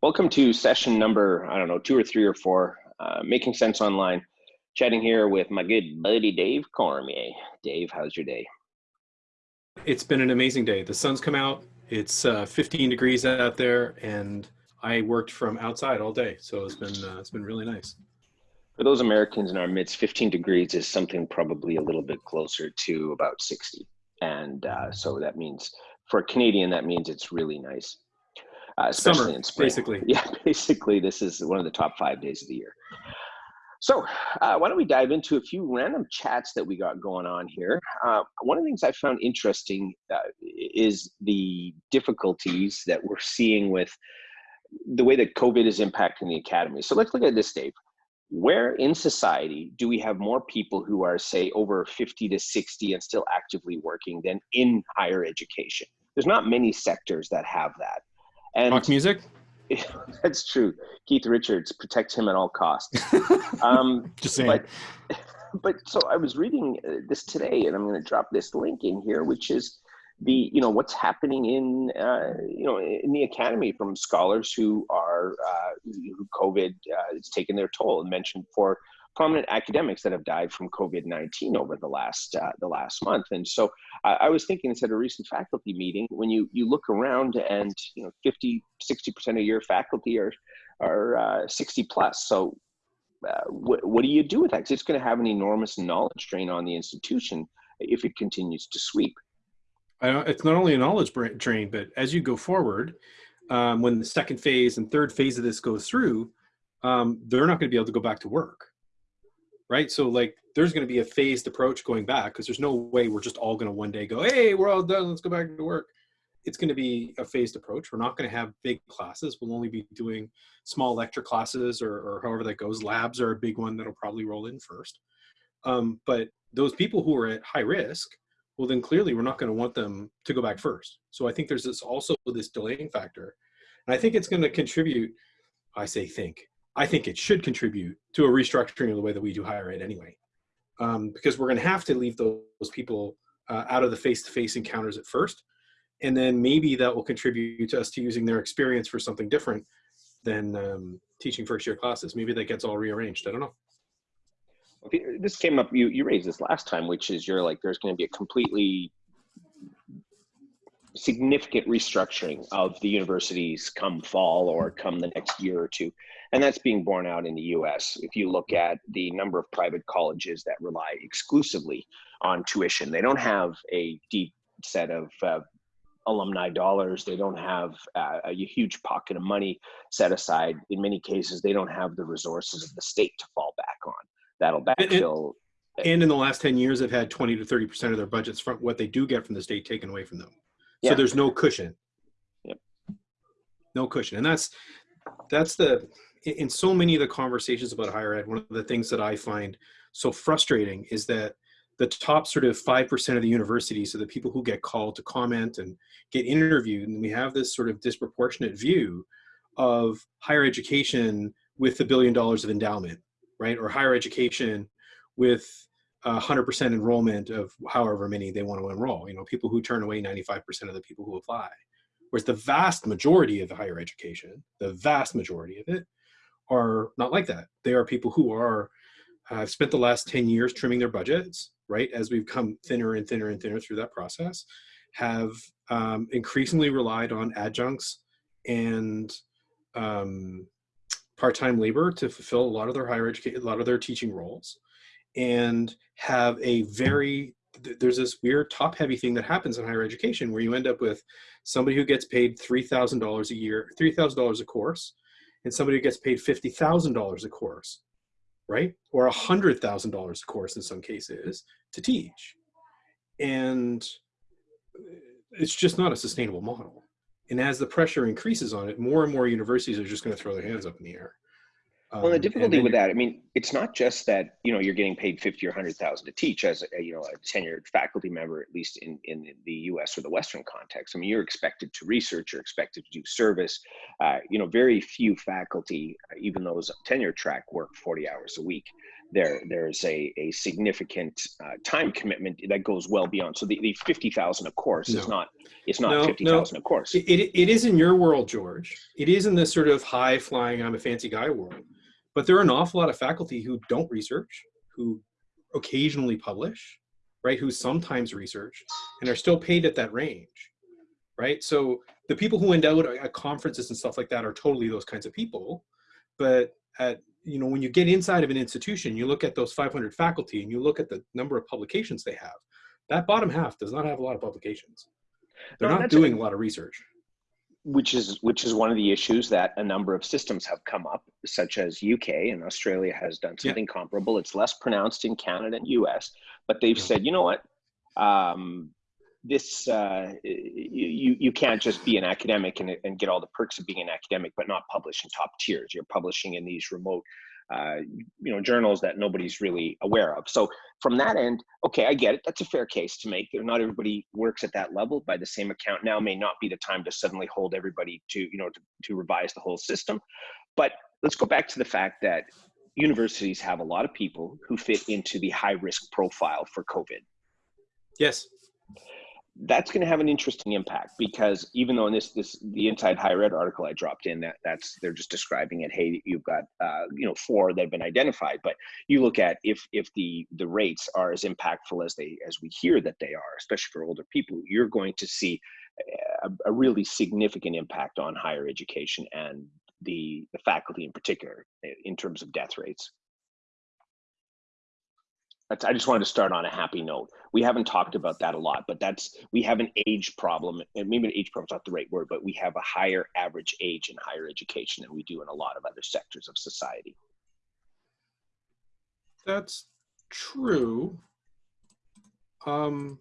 Welcome to session number, I don't know, two or three or four, uh, Making Sense Online. Chatting here with my good buddy Dave Cormier. Dave, how's your day? It's been an amazing day. The sun's come out. It's uh, 15 degrees out there, and I worked from outside all day, so it's been uh, it's been really nice. For those Americans in our midst, 15 degrees is something probably a little bit closer to about 60, and uh, so that means for a Canadian that means it's really nice uh, especially Summer, in spring. Basically, yeah, basically, this is one of the top five days of the year. So, uh, why don't we dive into a few random chats that we got going on here? Uh, one of the things I found interesting uh, is the difficulties that we're seeing with the way that COVID is impacting the academy. So, let's look at this, Dave. Where in society do we have more people who are, say, over 50 to 60 and still actively working than in higher education? There's not many sectors that have that. And rock music. That's true. Keith Richards, protect him at all costs. Um, Just saying. But, but so I was reading uh, this today, and I'm going to drop this link in here, which is the you know what's happening in uh, you know in the academy from scholars who are uh, who COVID uh, has taken their toll and mentioned for prominent academics that have died from COVID-19 over the last uh, the last month. And so I, I was thinking, this at a recent faculty meeting, when you you look around and you know 50, 60 percent of your faculty are are uh, 60 plus. So uh, what what do you do with that? Because it's going to have an enormous knowledge drain on the institution if it continues to sweep. it's not only a knowledge drain, but as you go forward, um, when the second phase and third phase of this goes through, um, they're not going to be able to go back to work right? So like there's going to be a phased approach going back because there's no way we're just all going to one day go, hey, we're all done, let's go back to work. It's going to be a phased approach. We're not going to have big classes. We'll only be doing small lecture classes or, or however that goes. Labs are a big one that'll probably roll in first. Um, but those people who are at high risk, well, then clearly we're not going to want them to go back first. So I think there's this also this delaying factor. And I think it's going to contribute, I say think, I think it should contribute to a restructuring of the way that we do higher ed anyway. Um, because we're going to have to leave those, people uh, out of the face-to-face -face encounters at first. And then maybe that will contribute to us to using their experience for something different than um, teaching first year classes. Maybe that gets all rearranged. I don't know. This came up, you, you raised this last time, which is you're like, there's going to be a completely significant restructuring of the universities come fall or come the next year or two. And that's being borne out in the US. If you look at the number of private colleges that rely exclusively on tuition, they don't have a deep set of uh, alumni dollars. They don't have uh, a huge pocket of money set aside. In many cases, they don't have the resources of the state to fall back on. That'll backfill. And, and in the last 10 years, they've had 20 to 30% of their budgets from what they do get from the state taken away from them. Yeah. So there's no cushion. Yep. No cushion. And that's, that's the, in so many of the conversations about higher ed, one of the things that I find so frustrating is that the top sort of 5% of the universities are the people who get called to comment and get interviewed. And we have this sort of disproportionate view of higher education with a billion dollars of endowment, right? Or higher education with 100% enrollment of however many they want to enroll. You know, people who turn away 95% of the people who apply. Whereas the vast majority of the higher education, the vast majority of it, are not like that. They are people who are uh, spent the last 10 years trimming their budgets, right? As we've come thinner and thinner and thinner through that process, have um, increasingly relied on adjuncts and um, part-time labor to fulfill a lot of their higher education, a lot of their teaching roles and have a very there's this weird top heavy thing that happens in higher education where you end up with somebody who gets paid $3,000 a year, $3,000 a course, and somebody who gets paid $50,000 a course, right? Or $100,000 a course in some cases to teach. And uh, it's just not a sustainable model. And as the pressure increases on it, more and more universities are just going to throw their hands up in the air. Um, well, the um, difficulty with that, I mean, it's not just that you know you're getting paid fifty or hundred thousand to teach as a you know a tenured faculty member, at least in in the U.S. or the Western context. I mean, you're expected to research, you're expected to do service. Uh, you know, very few faculty, even those tenure track, work forty hours a week. there there's a, a significant uh, time commitment that goes well beyond. So the, the 50,000 a course no. is not, it's not no, 50,000 no. a course. It, it, it is in your world, George. It is in this sort of high flying, I'm a fancy guy world. But there are an awful lot of faculty who don't research, who occasionally publish, right? Who sometimes research and are still paid at that range, right? So the people who end out at conferences and stuff like that are totally those kinds of people. But at you know, when you get inside of an institution, you look at those 500 faculty and you look at the number of publications they have. That bottom half does not have a lot of publications. They're no, not doing a, a lot of research. Which is which is one of the issues that a number of systems have come up, such as UK and Australia has done something yeah. comparable. It's less pronounced in Canada and US, but they've yeah. said, you know what, um, this uh, you you can't just be an academic and, and get all the perks of being an academic but not publish in top tiers you're publishing in these remote uh, you know journals that nobody's really aware of. So from that end okay i get it. That's a fair case to make. Not everybody works at that level by the same account now may not be the time to suddenly hold everybody to you know to, to revise the whole system. But let's go back to the fact that universities have a lot of people who fit into the high risk profile for covid. Yes that's going to have an interesting impact because even though in this this the inside higher ed article i dropped in that that's they're just describing it hey you've got uh, you know four that have been identified. But you look at if if the the rates are as impactful as they as we hear that they are especially for older people you're going to see a, a really significant impact on higher education and the the faculty in particular in terms of death rates that's, I just wanted to start on a happy note. We haven't talked about that a lot, but that's we have an age problem, and maybe an age problem is not the right word, but we have a higher average age in higher education than we do in a lot of other sectors of society. That's true. Um,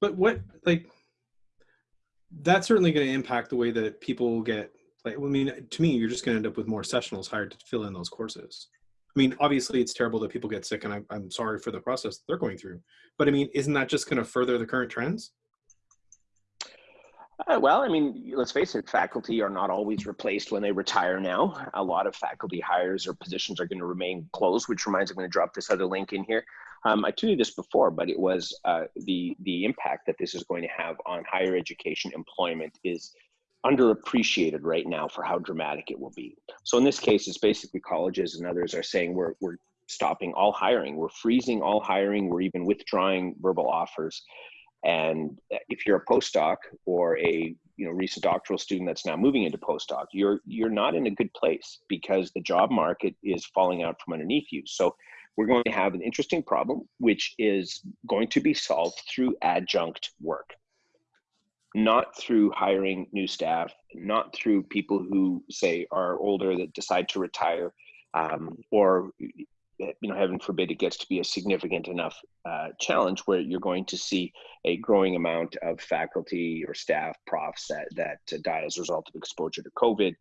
but what like that's certainly going to impact the way that people get like. I mean, to me, you're just going to end up with more sessionals hired to fill in those courses. I mean, obviously it's terrible that people get sick and I, I'm sorry for the process they're going through. But I mean, isn't that just going to further the current trends? Uh, well, I mean, let's face it, faculty are not always replaced when they retire now. A lot of faculty hires or positions are going to remain closed, which reminds me, I'm going to drop this other link in here. Um, I told you this before, but it was uh, the, the impact that this is going to have on higher education employment is underappreciated right now for how dramatic it will be. So in this case, it's basically colleges and others are saying we're, we're stopping all hiring. We're freezing all hiring. We're even withdrawing verbal offers. And if you're a postdoc or a you know recent doctoral student that's now moving into postdoc, you're you're not in a good place because the job market is falling out from underneath you. So we're going to have an interesting problem, which is going to be solved through adjunct work not through hiring new staff, not through people who say are older that decide to retire, um, or you know, heaven forbid, it gets to be a significant enough uh, challenge where you're going to see a growing amount of faculty or staff, profs that that uh, die as a result of exposure to COVID.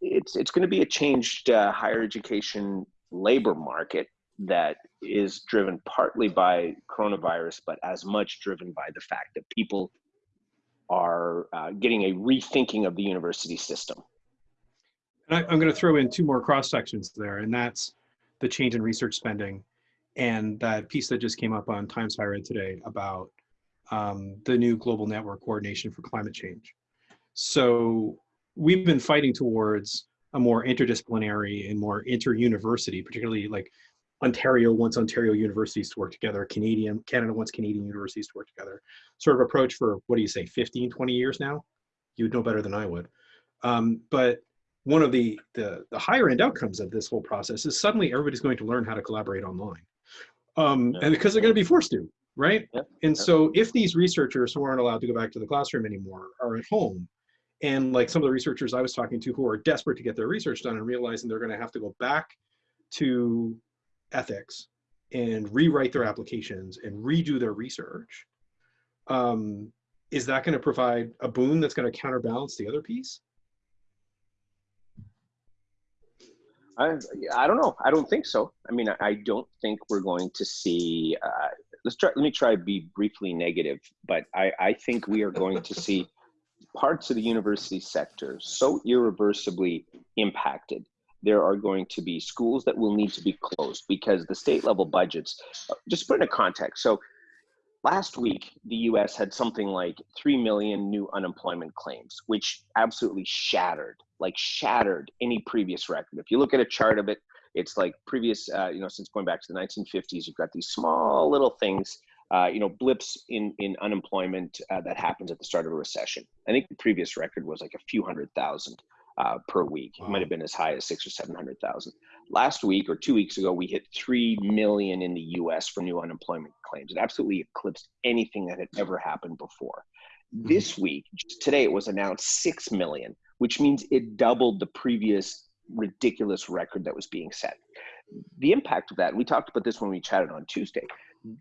It's it's going to be a changed uh, higher education labor market that is driven partly by coronavirus, but as much driven by the fact that people are uh, getting a rethinking of the university system. And I, am going to throw in two more cross sections there, and that's the change in research spending and that piece that just came up on Times Higher Ed today about um, the new global network coordination for climate change. So we've been fighting towards a more interdisciplinary and more inter-university, particularly like Ontario wants Ontario universities to work together, Canadian, Canada wants Canadian universities to work together, sort of approach for, what do you say, 15, 20 years now? You'd know better than I would. Um, but one of the, the, the higher end outcomes of this whole process is suddenly everybody's going to learn how to collaborate online. Um, and because they're going to be forced to, right? Yeah. And so if these researchers who aren't allowed to go back to the classroom anymore are at home, and like some of the researchers I was talking to who are desperate to get their research done and realizing they're going to have to go back to ethics and rewrite their applications and redo their research, um, is that going to provide a boon that's going to counterbalance the other piece? I, I don't know. I don't think so. I mean, I, I don't think we're going to see. Uh, let's try. Let me try to be briefly negative, but I, I think we are going to see parts of the university sector so irreversibly impacted there are going to be schools that will need to be closed because the state level budgets, uh, just put in a context. So last week, the US had something like 3 million new unemployment claims, which absolutely shattered, like shattered any previous record. If you look at a chart of it, it's like previous, uh, you know, since going back to the 1950s, you've got these small little things, uh, you know, blips in, in unemployment uh, that happens at the start of a recession. I think the previous record was like a few hundred thousand uh, per week. Wow. It might have been as high as six or 700,000. Last week or two weeks ago, we hit 3 million in the US for new unemployment claims. It absolutely eclipsed anything that had ever happened before. Mm-hmm. This week, today, it was announced 6 million, which means it doubled the previous ridiculous record that was being set. The impact of that, we talked about this when we chatted on Tuesday.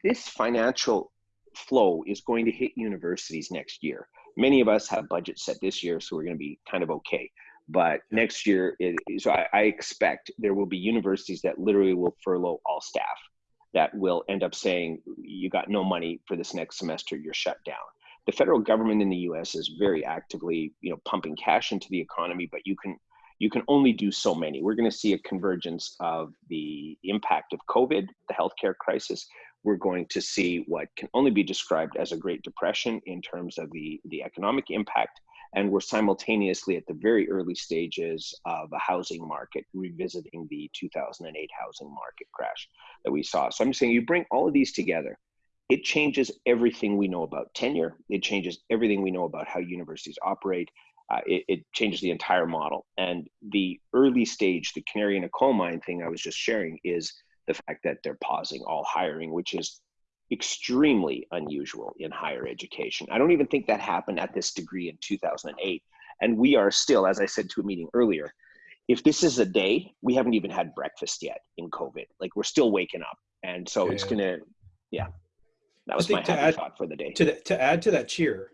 This financial flow is going to hit universities next year. Many of us have budgets set this year, so we're going to be kind of okay. But next year, it, so I, I expect there will be universities that literally will furlough all staff that will end up saying, you got no money for this next semester, you're shut down. The federal government in the US is very actively, you know, pumping cash into the economy, but you can you can only do so many. We're going to see a convergence of the impact of COVID, the healthcare crisis. We're going to see what can only be described as a Great Depression in terms of the, the economic impact and we're simultaneously at the very early stages of a housing market revisiting the 2008 housing market crash that we saw. So I'm saying you bring all of these together, it changes everything we know about tenure. It changes everything we know about how universities operate. Uh, it, it, changes the entire model. And the early stage, the canary in a coal mine thing I was just sharing is the fact that they're pausing all hiring, which is extremely unusual in higher education. I don't even think that happened at this degree in 2008. And we are still, as I said to a meeting earlier, if this is a day, we haven't even had breakfast yet in COVID. Like we're still waking up. And so yeah. it's gonna, yeah. That was my happy add, thought for the day. To, the, to add to that cheer,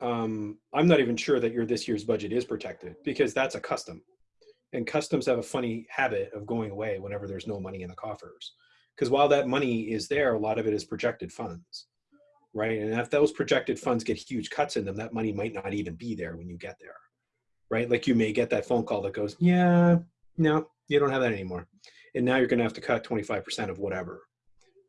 um, I'm not even sure that your this year's budget is protected because that's a custom. And customs have a funny habit of going away whenever there's no money in the coffers because while that money is there, a lot of it is projected funds, right? And if those projected funds get huge cuts in them, that money might not even be there when you get there, right? Like you may get that phone call that goes, yeah, no, you don't have that anymore. And now you're going to have to cut 25% of whatever,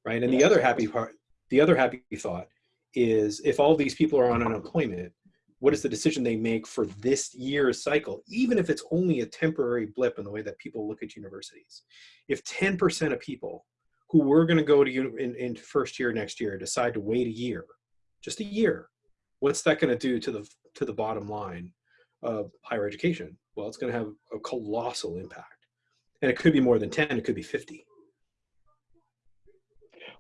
right? And the other happy part, the other happy thought is if all these people are on unemployment, what is the decision they make for this year's cycle, even if it's only a temporary blip in the way that people look at universities. If 10% of people who were going to go to in, in first year next year decide to wait a year, just a year, what's that going to do to the to the bottom line of higher education? Well, it's going to have a colossal impact, and it could be more than ten. It could be fifty.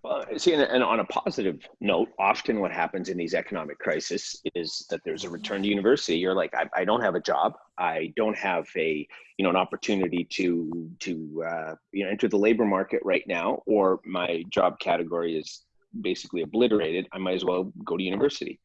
Well, see, and, on a positive note, often what happens in these economic crises is that there's a return to university. You're like, I, I don't have a job. I don't have a, you know, an opportunity to to uh, you know enter the labor market right now, or my job category is basically obliterated. I might as well go to university.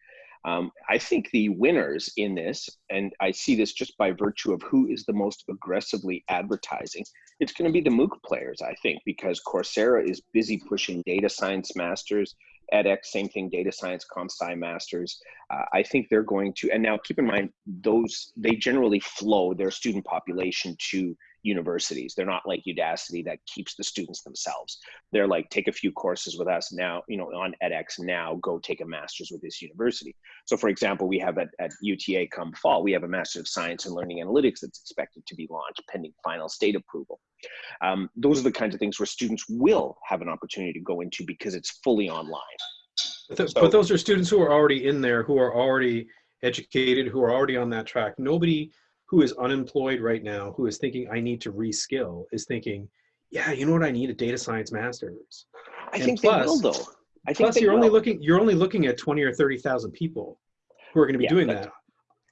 Um, I think the winners in this, and I see this just by virtue of who is the most aggressively advertising, it's going to be the MOOC players, I think, because Coursera is busy pushing data science masters, edX, same thing, data science, comp sci masters. Uh, I think they're going to, and now keep in mind, those, they generally flow their student population to universities. They're not like Udacity that keeps the students themselves. They're like, take a few courses with us now, you know, on edX now, go take a master's with this university. So for example, we have at, at UTA come fall, we have a Master of Science and Learning Analytics that's expected to be launched pending final state approval. Um, those are the kinds of things where students will have an opportunity to go into because it's fully online. But, th so, but those are students who are already in there, who are already educated, who are already on that track. Nobody who is unemployed right now, who is thinking, I need to reskill, is thinking, yeah, you know what, I need a data science master's. I and think plus, they will though. I think plus you're will. only looking you're only looking at 20 or 30,000 people who are going to be yeah, doing that.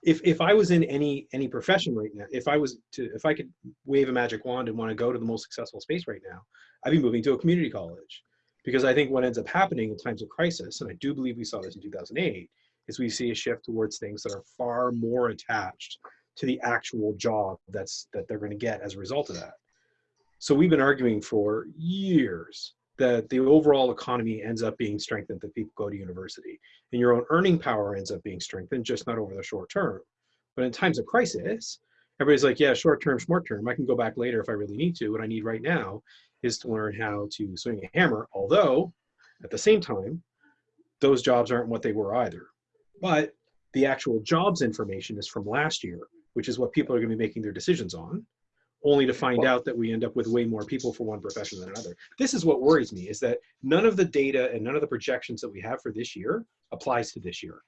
If if I was in any any profession right now, if I was to if I could wave a magic wand and want to go to the most successful space right now, I'd be moving to a community college. Because I think what ends up happening in times of crisis, and I do believe we saw this in 2008, is we see a shift towards things that are far more attached to the actual job that's that they're going to get as a result of that. So we've been arguing for years that the overall economy ends up being strengthened that people go to university and your own earning power ends up being strengthened just not over the short term but in times of crisis everybody's like, yeah, short term, short term. I can go back later if I really need to. What I need right now is to learn how to swing a hammer. Although, at the same time, those jobs aren't what they were either. But the actual jobs information is from last year, which is what people are going to be making their decisions on, only to find out that we end up with way more people for one profession than another. This is what worries me is that none of the data and none of the projections that we have for this year applies to this year.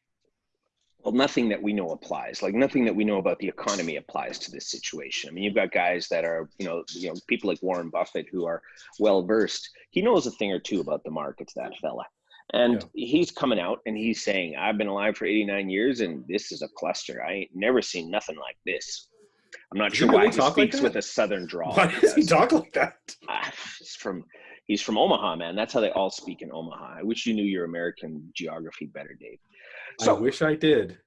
Well, nothing that we know applies. Like nothing that we know about the economy applies to this situation. I mean, you've got guys that are, you know, you know, people like Warren Buffett who are well versed. He knows a thing or two about the markets. That fella, and yeah. he's coming out and he's saying, I've been alive for 89 years and this is a cluster. I ain't never seen nothing like this. I'm not sure why he speaks like with a southern drawl. Why does he talk like that? Uh, he's from he's from Omaha, man. That's how they all speak in Omaha. I wish you knew your American geography better, Dave. So, I wish I did.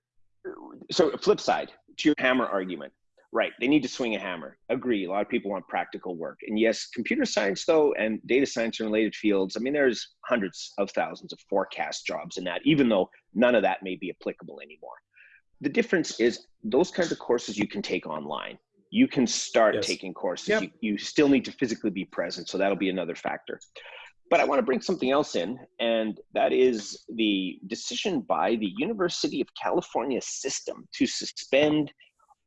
So flip side to your hammer argument. Right. They need to swing a hammer. Agree. A lot of people want practical work. And yes, computer science, though, and data science and related fields, I mean, there's hundreds of thousands of forecast jobs in that, even though none of that may be applicable anymore. The difference is those kinds of courses you can take online. You can start yes. taking courses. Yep. You, you still need to physically be present. So that'll be another factor. But I want to bring something else in, and that is the decision by the University of California system to suspend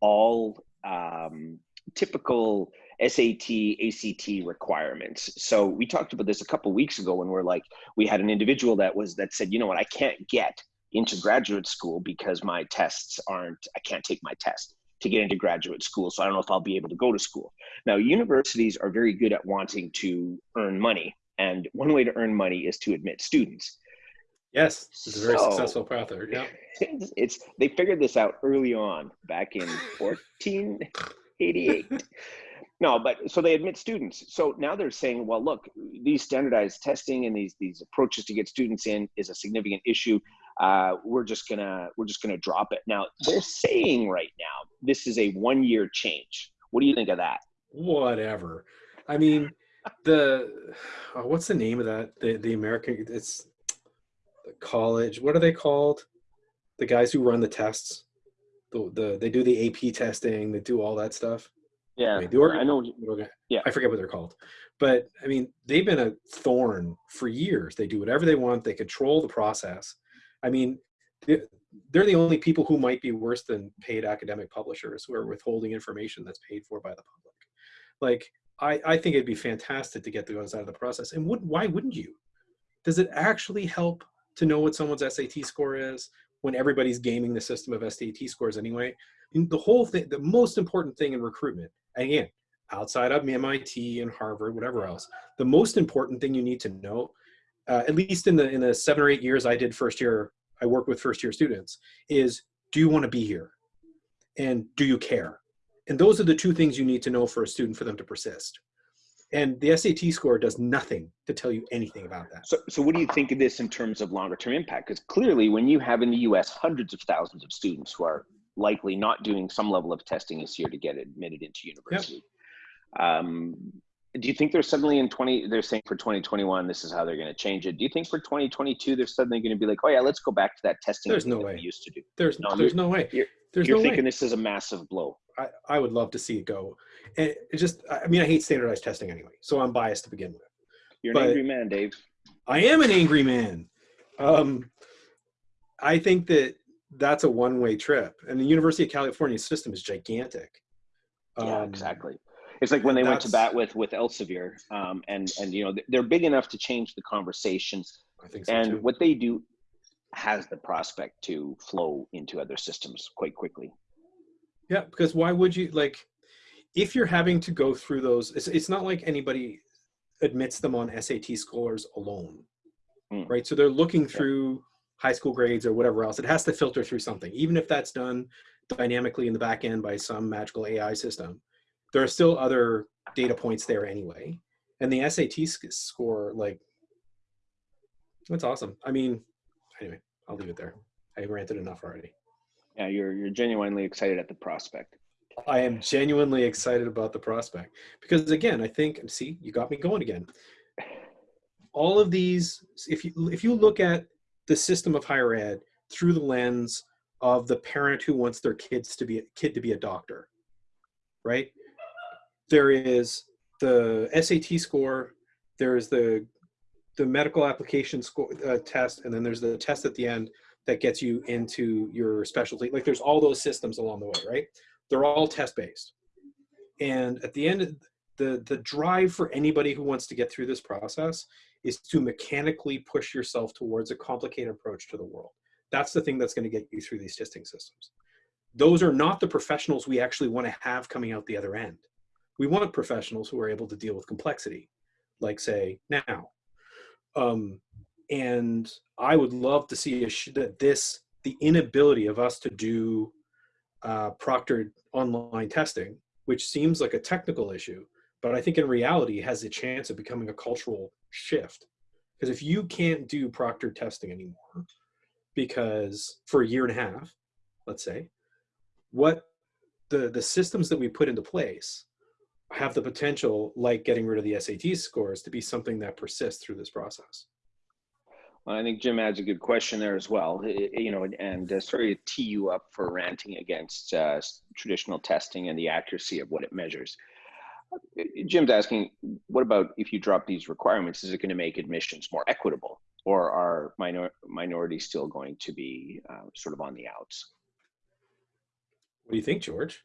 all um, typical SAT, ACT requirements. So we talked about this a couple weeks ago when we're like, we had an individual that was that said, you know what, I can't get into graduate school because my tests aren't, I can't take my test to get into graduate school. So I don't know if I'll be able to go to school. Now, universities are very good at wanting to earn money. And one way to earn money is to admit students. Yes, it's a very so, successful path. Yeah, it's, it's they figured this out early on back in 1488. no, but so they admit students. So now they're saying, well, look, these standardized testing and these these approaches to get students in is a significant issue. Uh, we're just gonna we're just gonna drop it. Now they're saying right now this is a one year change. What do you think of that? Whatever. I mean, the oh, what's the name of that? The the American it's college. What are they called? The guys who run the tests. The, the they do the AP testing. They do all that stuff. Yeah, I, mean, the organ- I know. Yeah, I forget what they're called, but I mean they've been a thorn for years. They do whatever they want. They control the process. I mean, they're the only people who might be worse than paid academic publishers who are withholding information that's paid for by the public. Like, I, I think it'd be fantastic to get those out of the process. And would, why wouldn't you? Does it actually help to know what someone's SAT score is when everybody's gaming the system of SAT scores anyway. And the whole thing, the most important thing in recruitment, again, outside of MIT and Harvard, whatever else, the most important thing you need to know, uh, at least in the in the seven or eight years I did first year, I worked with first year students, is do you want to be here, and do you care? And those are the two things you need to know for a student for them to persist. And the SAT score does nothing to tell you anything about that. So, so what do you think of this in terms of longer term impact? Because clearly, when you have in the US hundreds of thousands of students who are likely not doing some level of testing this year to get admitted into university, yep. um, do you think they're suddenly in 20 they're saying for 2021 this is how they're going to change it do you think for 2022 they're suddenly going to be like oh yeah let's go back to that testing there's no way we used to do there's no there's no way you're, there's you're no thinking way. this is a massive blow I, I would love to see it go. And it just, I mean, I hate standardized testing anyway, so I'm biased to begin with. You're an angry man, Dave. I am an angry man. Um, I think that that's a one-way trip, and the University of California system is gigantic. Yeah, um, exactly. It's like when they went to bat with with Elsevier, um, and and you know they're big enough to change the conversations. I think so and too. what they do has the prospect to flow into other systems quite quickly. Yeah, because why would you like if you're having to go through those? It's, it's not like anybody admits them on SAT scores alone, mm. right? So they're looking through yeah. high school grades or whatever else. It has to filter through something, even if that's done dynamically in the back end by some magical AI system. There are still other data points there anyway, and the SAT score, like, that's awesome. I mean, anyway, I'll leave it there. I ranted enough already. Yeah, you're you're genuinely excited at the prospect. I am genuinely excited about the prospect because again, I think see, you got me going again. All of these, if you if you look at the system of higher ed through the lens of the parent who wants their kids to be a kid to be a doctor, right? There is the SAT score, there is the the medical application score uh, test, and then there's the test at the end that gets you into your specialty. Like there's all those systems along the way, right? They're all test based. And at the end, the the drive for anybody who wants to get through this process is to mechanically push yourself towards a complicated approach to the world. That's the thing that's going to get you through these testing systems. Those are not the professionals we actually want to have coming out the other end. We want professionals who are able to deal with complexity, like say now. Um, and I would love to see that this, the inability of us to do uh, proctored online testing, which seems like a technical issue, but I think in reality has a chance of becoming a cultural shift. Because if you can't do proctored testing anymore, because for a year and a half, let's say, what the, the systems that we put into place have the potential, like getting rid of the SAT scores, to be something that persists through this process. Well, I think Jim adds a good question there as well. You know, and uh, sorry to tee you up for ranting against uh, traditional testing and the accuracy of what it measures. Jim's asking, what about if you drop these requirements? Is it going to make admissions more equitable, or are minor minorities still going to be uh, sort of on the outs? What do you think, George?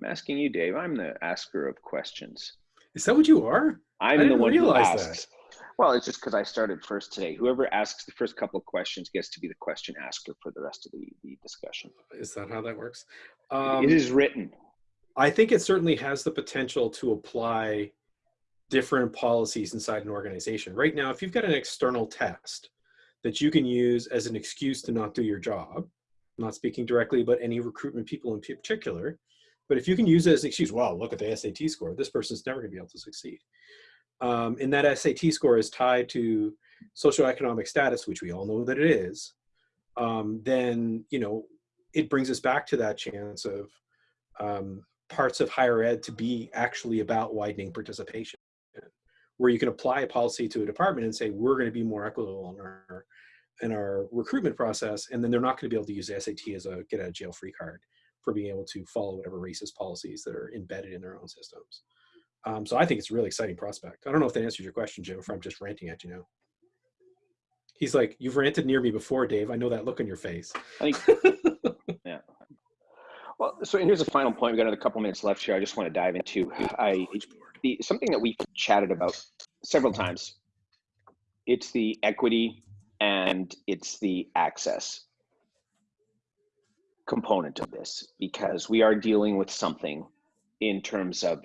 I'm asking you, Dave. I'm the asker of questions. Is that what you are? I'm the one who asks. That. Well, it's just because I started first today. Whoever asks the first couple of questions gets to be the question asker for the rest of the, the discussion. Is that how that works? Um, it is written. I think it certainly has the potential to apply different policies inside an organization. Right now, if you've got an external test that you can use as an excuse to not do your job, I'm not speaking directly about any recruitment people in particular, but if you can use it as an excuse, well, look at the SAT score, this person's never gonna be able to succeed. Um, and that SAT score is tied to socioeconomic status, which we all know that it is, um, then, you know, it brings us back to that chance of um, parts of higher ed to be actually about widening participation, where you can apply a policy to a department and say, we're going to be more equitable in our, in our recruitment process, and then they're not going to be able to use the SAT as a get out of jail free card for being able to follow whatever racist policies that are embedded in their own systems. Um, so I think it's a really exciting prospect. I don't know if that answers your question, Jim, if I'm just ranting at you now. He's like, you've ranted near me before, Dave. I know that look on your face. I think, yeah. Well, so here's a final point. We've got another couple minutes left here. I just want to dive into I the something that we've chatted about several times. It's the equity and it's the access component of this because we are dealing with something in terms of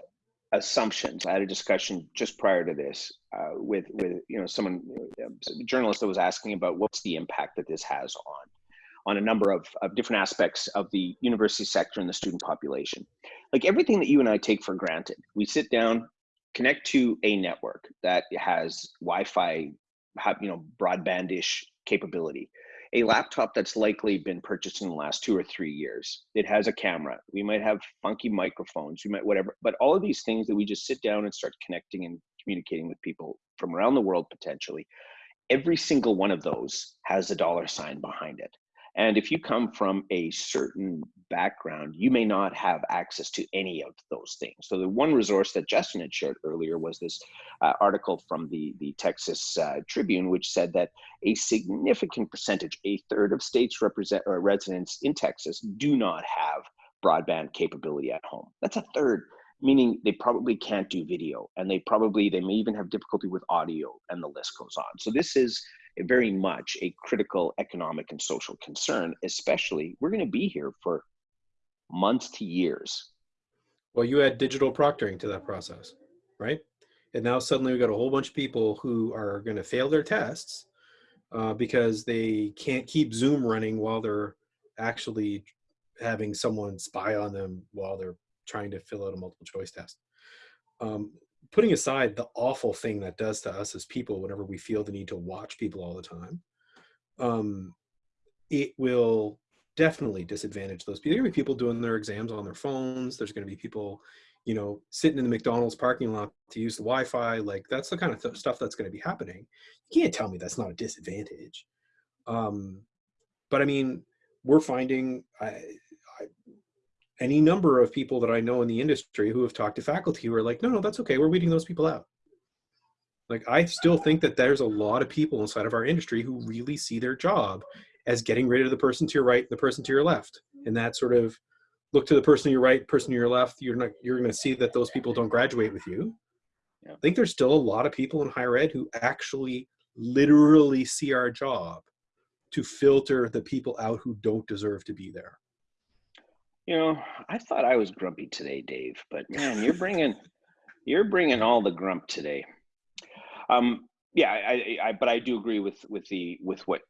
assumptions. I had a discussion just prior to this uh, with with you know someone a journalist that was asking about what's the impact that this has on on a number of, of different aspects of the university sector and the student population. Like everything that you and I take for granted, we sit down, connect to a network that has Wi-Fi, you know, broadbandish capability a laptop that's likely been purchased in the last two or three years. It has a camera. We might have funky microphones. We might whatever. But all of these things that we just sit down and start connecting and communicating with people from around the world potentially. Every single one of those has a dollar sign behind it. And if you come from a certain background, you may not have access to any of those things. So the one resource that Justin had shared earlier was this uh, article from the, the Texas uh, Tribune, which said that a significant percentage, a third of states represent or residents in Texas do not have broadband capability at home. That's a third meaning they probably can't do video and they probably they may even have difficulty with audio and the list goes on so this is very much a critical economic and social concern, especially we're going to be here for months to years. Well, you add digital proctoring to that process, right? And now suddenly we've got a whole bunch of people who are going to fail their tests uh, because they can't keep Zoom running while they're actually having someone spy on them while they're trying to fill out a multiple choice test. Um, putting aside the awful thing that does to us as people whenever we feel the need to watch people all the time, um, it will definitely disadvantage those people. There are to be people doing their exams on their phones. There's going to be people, you know, sitting in the McDonald's parking lot to use the Wi-Fi. Like that's the kind of th stuff that's going to be happening. You can't tell me that's not a disadvantage. Um, but I mean, we're finding I, any number of people that I know in the industry who have talked to faculty who are like, no, no, that's okay. We're weeding those people out. Like, I still think that there's a lot of people inside of our industry who really see their job as getting rid of the person to your right, the person to your left. And that sort of look to the person to your right, person to your left. You're not, you're going to see that those people don't graduate with you. I think there's still a lot of people in higher ed who actually literally see our job to filter the people out who don't deserve to be there. You know, I thought I was grumpy today, Dave, but man, you're bringing you're bringing all the grump today. Um, yeah, I, I, but I do agree with with the with what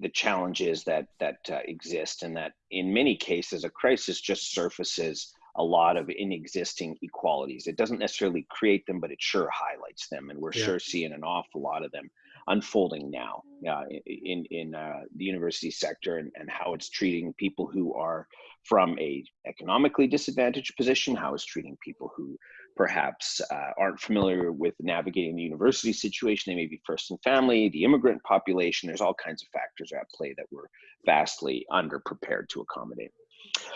the challenges that that uh, exist, and that in many cases, a crisis just surfaces a lot of in existing equalities. It doesn't necessarily create them, but it sure highlights them, and we're Yeah. sure seeing an awful lot of them unfolding now uh, in in uh, the university sector and, and how it's treating people who are from a economically disadvantaged position, how it's treating people who perhaps uh, aren't familiar with navigating the university situation. They may be first in family, the immigrant population. There's all kinds of factors at play that we're vastly underprepared to accommodate.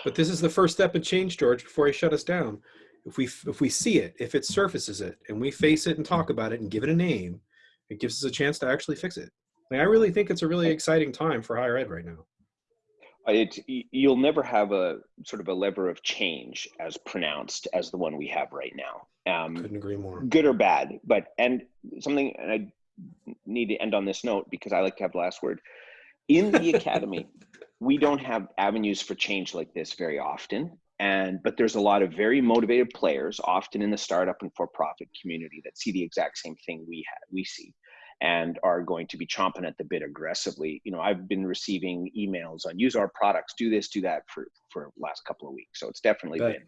But this is the first step in change, George, before he shut us down. If we if we see it, if it surfaces it, and we face it and talk about it and give it a name, it gives us a chance to actually fix it. Like, I really think it's a really exciting time for higher ed right now. It, you'll never have a sort of a lever of change as pronounced as the one we have right now. Um, Couldn't agree more. good or bad but and something and i need to end on this note because i like to have the last word in the academy we don't have avenues for change like this very often and but there's a lot of very motivated players often in the startup and for-profit community that see the exact same thing we have we see and are going to be chomping at the bit aggressively you know i've been receiving emails on use our products do this do that for for the last couple of weeks so it's definitely been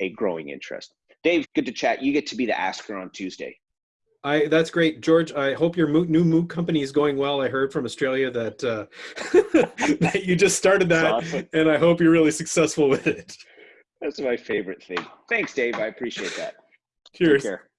a growing interest dave good to chat you get to be the asker on tuesday I that's great, George. I hope your mo- new MOOC company is going well. I heard from Australia that uh, that you just started that, awesome. and I hope you're really successful with it. That's my favorite thing. Thanks, Dave. I appreciate that. Take Cheers. care.